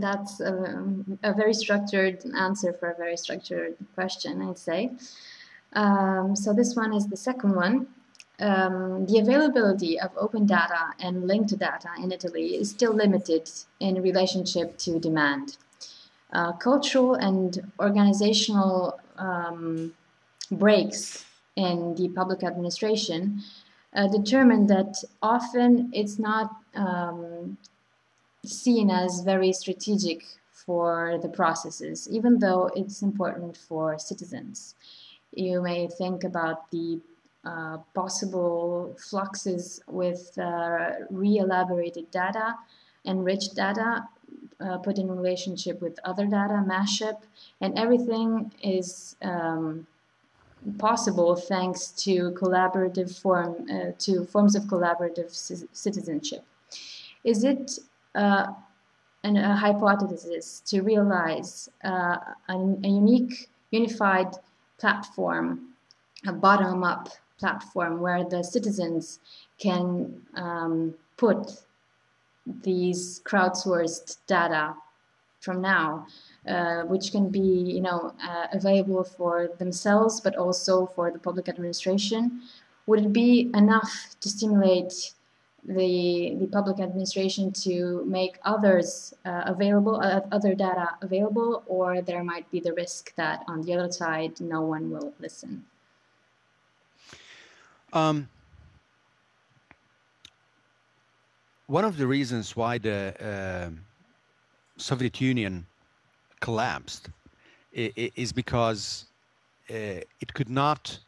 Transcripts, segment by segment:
that's a, very structured answer for a very structured question, I'd say. Um, so this one is the second one. Um, the availability of open data and linked data in Italy is still limited in relationship to demand. Uh, cultural and organizational um, breaks in the public administration uh, determine that often it's not um, seen as very strategic for the processes, even though it's important for citizens. You may think about the uh, possible fluxes with uh, re-elaborated data, enriched data, uh, put in relationship with other data, mashup, and everything is um, possible thanks to collaborative form, uh, to forms of collaborative citizenship. Is it uh, an, a hypothesis to realize uh, a, a unique, unified platform, a bottom-up platform where the citizens can um, put these crowdsourced data from now, uh, which can be you know uh, available for themselves but also for the public administration. Would it be enough to stimulate the the public administration to make others uh, available, uh, other data available, or there might be the risk that on the other side no one will listen? Um, one of the reasons why the uh, Soviet Union collapsed is because uh, it could not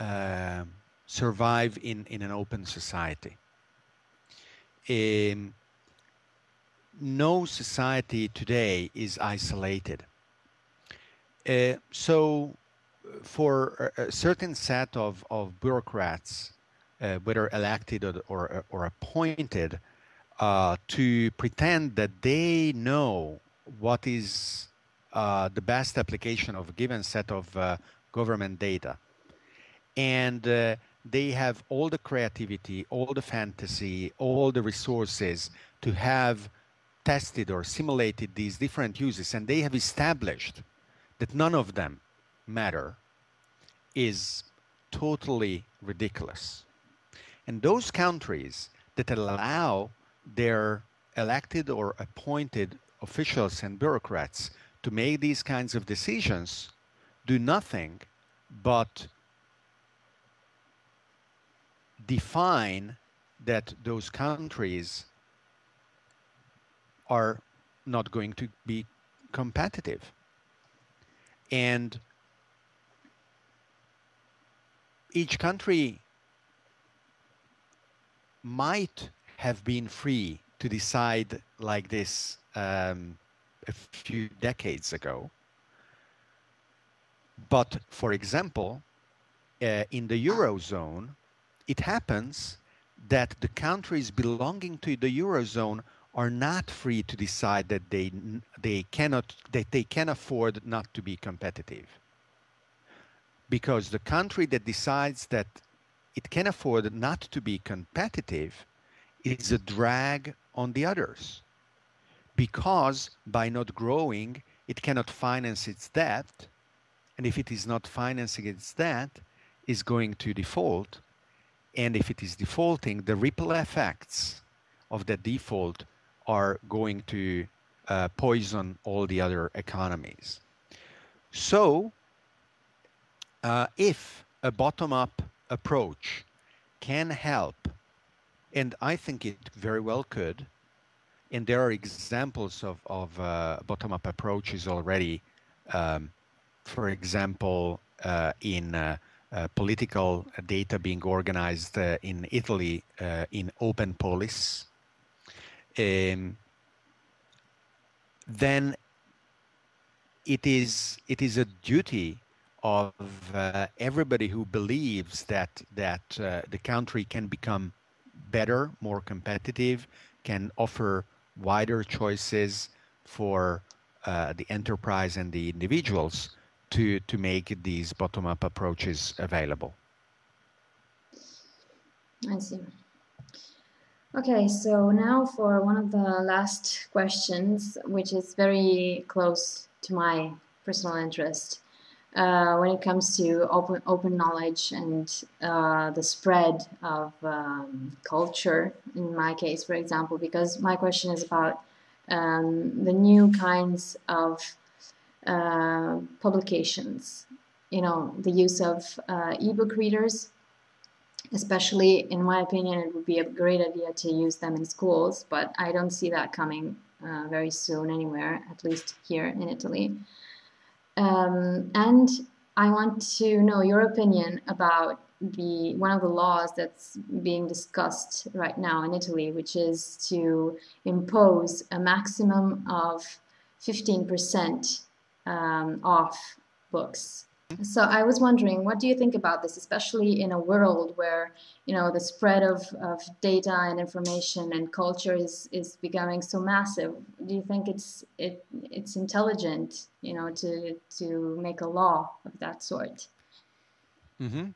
uh, survive in, in an open society. Um, no society today is isolated. Uh, so for a, certain set of, of bureaucrats uh, whether elected or, or, or appointed, uh, to pretend that they know what is uh, the best application of a given set of uh, government data. And uh, they have all the creativity, all the fantasy, all the resources to have tested or simulated these different uses. And they have established that none of them matter is totally ridiculous. And those countries that allow their elected or appointed officials and bureaucrats to make these kinds of decisions do nothing but define that those countries are not going to be competitive. And each country might have been free to decide like this um, a few decades ago. But for example, uh, in the Eurozone, it happens that the countries belonging to the Eurozone are not free to decide that they, they cannot, that they can afford not to be competitive. Because the country that decides that it can afford not to be competitive is a drag on the others because by not growing it cannot finance its debt and if it is not financing its debt is going to default and if it is defaulting the ripple effects of the default are going to uh, poison all the other economies. So uh, if a bottom-up approach can help, and I think it very well could, and there are examples of, of uh, bottom-up approaches already, um, for example, uh, in uh, political data being organized uh, in Italy uh, in Open Polis, um, then it is, it is a duty of uh, everybody who believes that that uh, the country can become better, more competitive, can offer wider choices for uh, the enterprise and the individuals to to make these bottom-up approaches available. I see. Okay, so now for one of the last questions, which is very close to my personal interest. Uh, when it comes to open open knowledge and uh, the spread of um, culture, in my case, for example, because my question is about um, the new kinds of uh, publications. You know, the use of uh, ebook readers especially in my opinion it would be a great idea to use them in schools but i don't see that coming uh, very soon anywhere at least here in italy um, and i want to know your opinion about the one of the laws that's being discussed right now in italy which is to impose a maximum of 15% um, off books so I was wondering, what do you think about this, especially in a world where you know the spread of, of data and information and culture is, is becoming so massive? Do you think it's it it's intelligent, you know, to to make a law of that sort? Mm-hmm.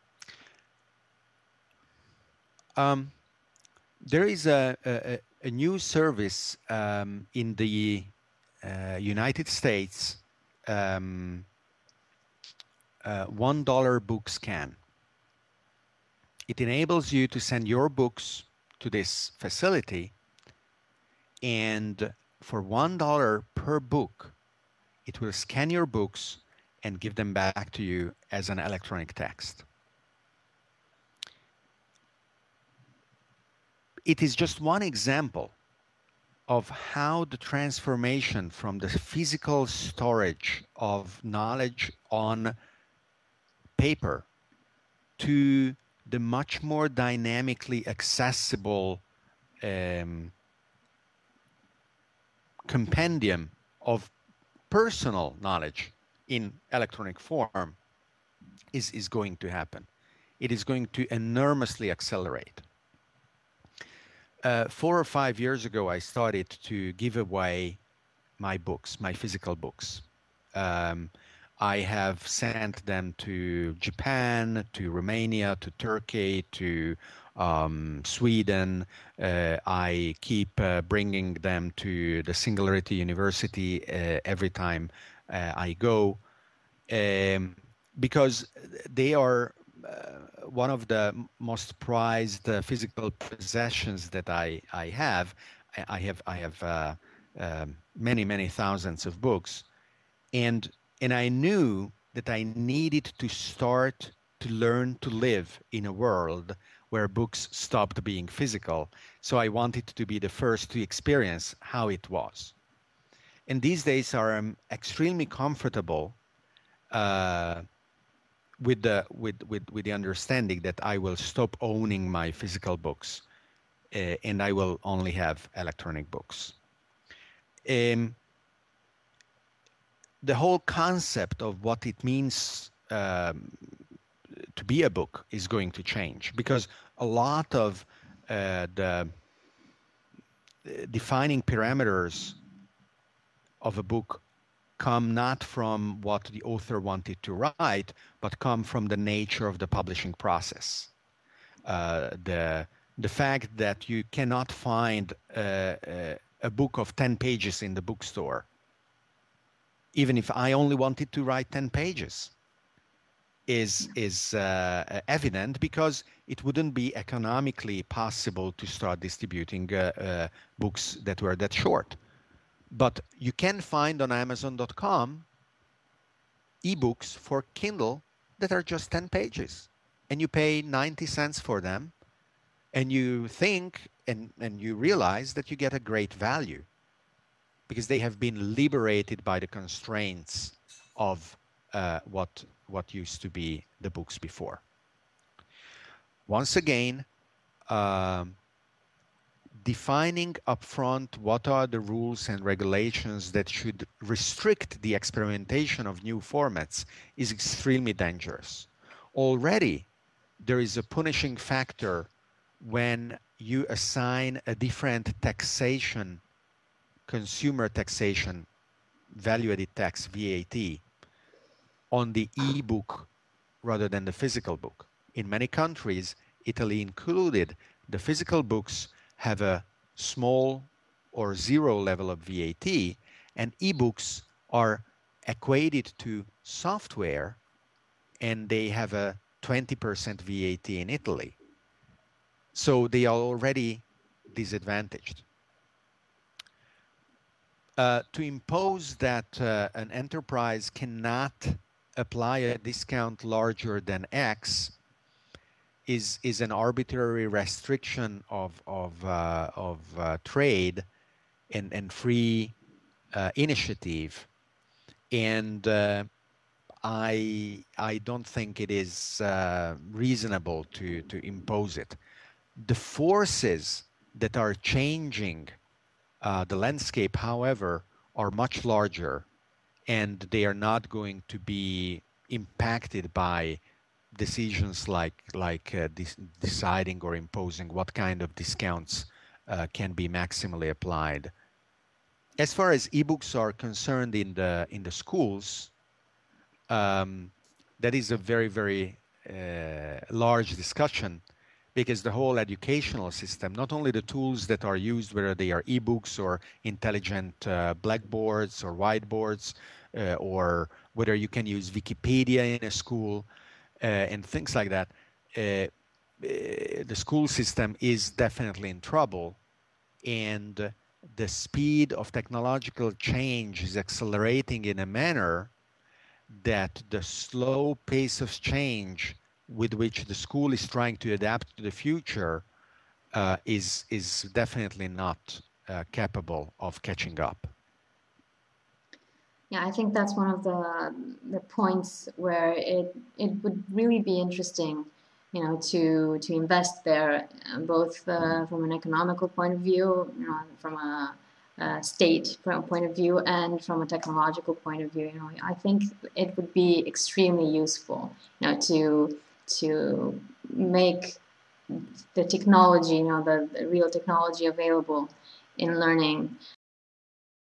Um, there is a, a, a new service um, in the uh, United States. Um, uh, $1 book scan. It enables you to send your books to this facility and for $1 per book, it will scan your books and give them back to you as an electronic text. It is just one example of how the transformation from the physical storage of knowledge on paper to the much more dynamically accessible um, compendium of personal knowledge in electronic form is, is going to happen. It is going to enormously accelerate. Uh, four or five years ago, I started to give away my books, my physical books. Um, I have sent them to Japan, to Romania, to Turkey, to um, Sweden. Uh, I keep uh, bringing them to the Singularity University uh, every time uh, I go um, because they are one of the most prized uh, physical possessions that I, I have. I have I have um, many many thousands of books, and and I knew that I needed to start to learn to live in a world where books stopped being physical. So I wanted to be the first to experience how it was. And these days I'm extremely comfortable uh, with the with, with with the understanding that I will stop owning my physical books, uh, and I will only have electronic books. Um, the whole concept of what it means um, to be a book is going to change because a lot of uh, the defining parameters of a book come not from what the author wanted to write, but come from the nature of the publishing process. Uh, the the fact that you cannot find uh, uh a book of 10 pages in the bookstore even if I only wanted to write 10 pages, is, is uh, evident because it wouldn't be economically possible to start distributing uh, uh, books that were that short. But you can find on Amazon.com ebooks for Kindle that are just 10 pages and you pay 90 cents for them and you think and, and you realize that you get a great value because they have been liberated by the constraints of uh, what what used to be the books before. Once again, um, defining upfront what are the rules and regulations that should restrict the experimentation of new formats is extremely dangerous. Already, there is a punishing factor when you assign a different taxation consumer taxation, value added tax, VAT, on the e-book rather than the physical book. In many countries, Italy included, the physical books have a small or zero level of VAT, and ebooks are equated to software and they have a 20% VAT in Italy. So they are already disadvantaged. Uh, to impose that uh, an enterprise cannot apply a discount larger than X is is an arbitrary restriction of of uh, of uh, trade and and free uh, initiative, and uh, I I don't think it is uh, reasonable to to impose it. The forces that are changing uh, the landscape, however, are much larger, and they are not going to be impacted by decisions like like uh, deciding or imposing what kind of discounts uh, can be maximally applied. As far as ebooks are concerned in the in the schools, um, that is a very very uh, large discussion because the whole educational system, not only the tools that are used, whether they are ebooks or intelligent uh, blackboards or whiteboards, uh, or whether you can use Wikipedia in a school and things like that, uh, uh, the school system is definitely in trouble. And the speed of technological change is accelerating in a manner that the slow pace of change with which the school is trying to adapt to the future uh, is is definitely not uh, capable of catching up. Yeah, I think that's one of the the points where it it would really be interesting, you know, to to invest there, uh, both uh, from an economical point of view, you know, from a, a state point of view, and from a technological point of view. You know, I think it would be extremely useful, you know, to to make the technology, you know, the, the real technology available in learning